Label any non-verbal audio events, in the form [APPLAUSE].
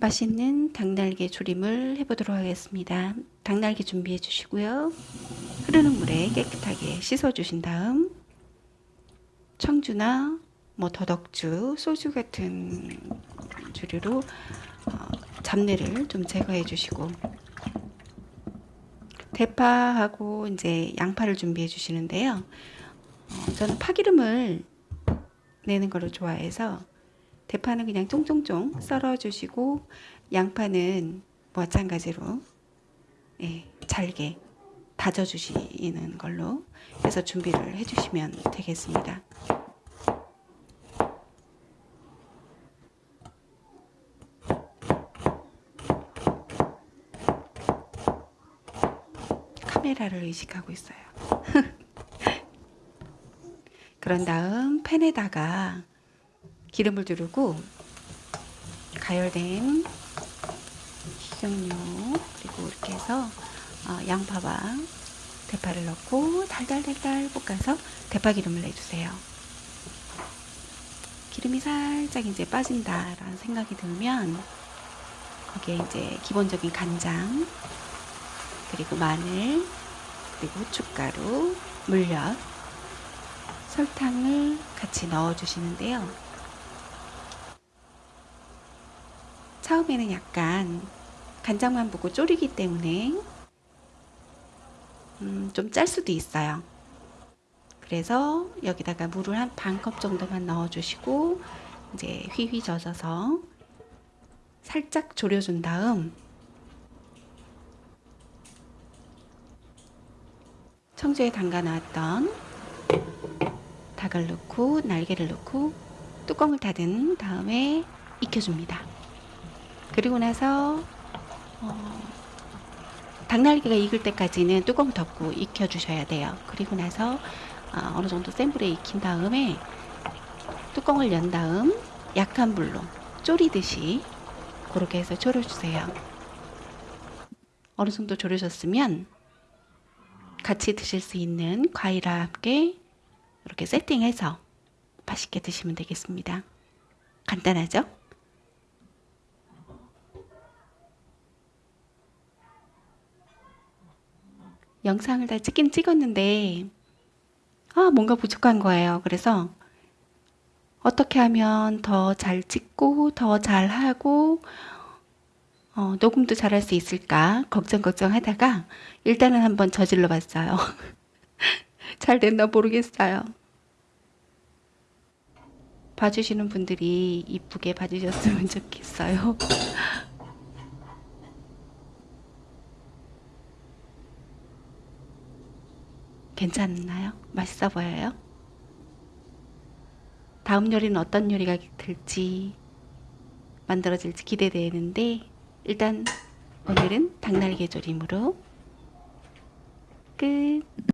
맛있는 닭날개 조림을 해보도록 하겠습니다. 닭날개 준비해 주시고요. 흐르는 물에 깨끗하게 씻어 주신 다음 청주나 뭐 더덕주, 소주 같은 주류로 어, 잡내를 좀 제거해 주시고 대파하고 이제 양파를 준비해 주시는데요. 어, 저는 파기름을 내는 거를 좋아해서 대파는 그냥 쫑쫑쫑 썰어 주시고 양파는 마찬가지로 예, 잘게 다져 주시는 걸로 해서 준비를 해 주시면 되겠습니다. 카메라를 의식하고 있어요. [LAUGHS] 그런 다음 팬에다가 기름을 두르고 가열된 식용유 그리고 이렇게 해서 어, 양파와 대파를 넣고 달달달달 볶아서 대파 기름을 내주세요. 기름이 살짝 이제 빠진다라는 생각이 들면 거기에 이제 기본적인 간장 그리고 마늘 그리고 후춧가루 물엿 설탕을 같이 넣어 주시는데요. 처음에는 약간 간장만 보고 졸이기 때문에 음, 좀 짤 수도 있어요. 그래서 여기다가 물을 한 반 컵 정도만 넣어 주시고 이제 휘휘 젖어서 살짝 졸여준 다음 청주에 담가 놨던 닭을 넣고 날개를 넣고 뚜껑을 닫은 다음에 익혀줍니다. 그리고 나서 어, 닭날개가 익을 때까지는 뚜껑 덮고 익혀주셔야 돼요. 그리고 나서 어, 어느 정도 센 불에 익힌 다음에 뚜껑을 연 다음 약한 불로 졸이듯이 그렇게 해서 졸여주세요. 어느 정도 졸여졌으면 같이 드실 수 있는 과일과 함께 이렇게 세팅해서 맛있게 드시면 되겠습니다. 간단하죠? 영상을 다 찍긴 찍었는데 아 뭔가 부족한 거예요. 그래서 어떻게 하면 더 잘 찍고 더 잘하고 어, 녹음도 잘할 수 있을까 걱정 걱정 하다가 일단은 한번 저질러 봤어요. [LAUGHS] 잘 됐나 모르겠어요. 봐주시는 분들이 이쁘게 봐주셨으면 좋겠어요. [LAUGHS] 괜찮나요? 맛있어 보여요? 다음 요리는 어떤 요리가 될지 만들어질지 기대되는데 일단 오늘은 닭날개 조림으로 끝